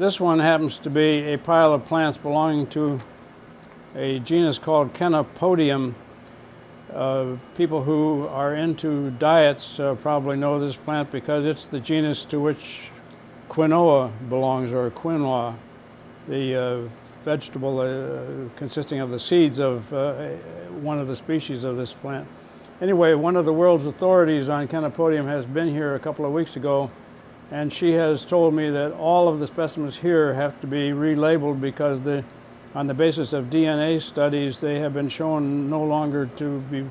This one happens to be a pile of plants belonging to a genus called Chenopodium. Uh, people who are into diets uh, probably know this plant because it's the genus to which quinoa belongs, or quinoa, the uh, vegetable uh, consisting of the seeds of uh, one of the species of this plant. Anyway, one of the world's authorities on Chenopodium has been here a couple of weeks ago and she has told me that all of the specimens here have to be relabeled because the, on the basis of DNA studies, they have been shown no longer to be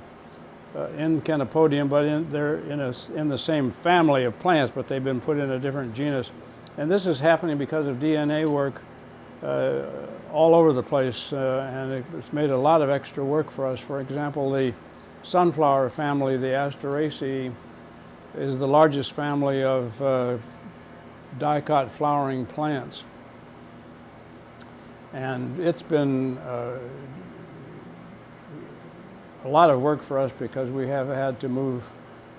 uh, in Chenopodium, but in, they're in, a, in the same family of plants, but they've been put in a different genus. And this is happening because of DNA work uh, all over the place, uh, and it's made a lot of extra work for us. For example, the sunflower family, the Asteraceae, is the largest family of uh, dicot flowering plants. And it's been uh, a lot of work for us because we have had to move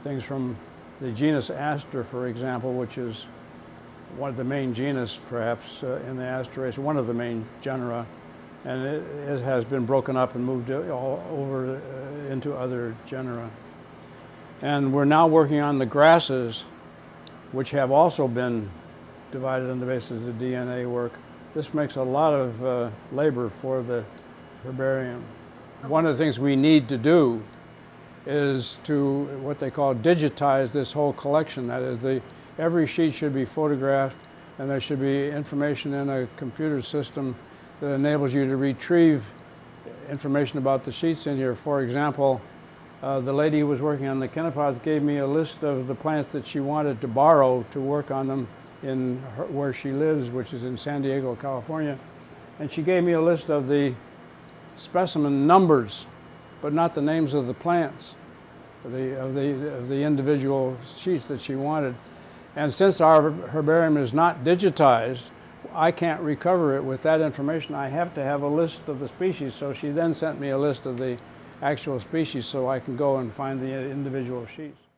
things from the genus Aster, for example, which is one of the main genus, perhaps, uh, in the Asteraceae, one of the main genera, and it, it, has been broken up and moved all over uh, into other genera. And we're now working on the grasses, which have also been divided on the basis of DNA work. This makes a lot of uh, labor for the herbarium. One of the things we need to do is to what they call digitize this whole collection. That is, the, every sheet should be photographed and there should be information in a computer system that enables you to retrieve information about the sheets in here. For example, uh, the lady who was working on the chenopodiums gave me a list of the plants that she wanted to borrow to work on them in her, where she lives, which is in San Diego, California. And she gave me a list of the specimen numbers, but not the names of the plants, the, of the, of the individual sheets that she wanted. And since our herbarium is not digitized, I can't recover it with that information. I have to have a list of the species. So she then sent me a list of the actual species so I can go and find the individual sheets.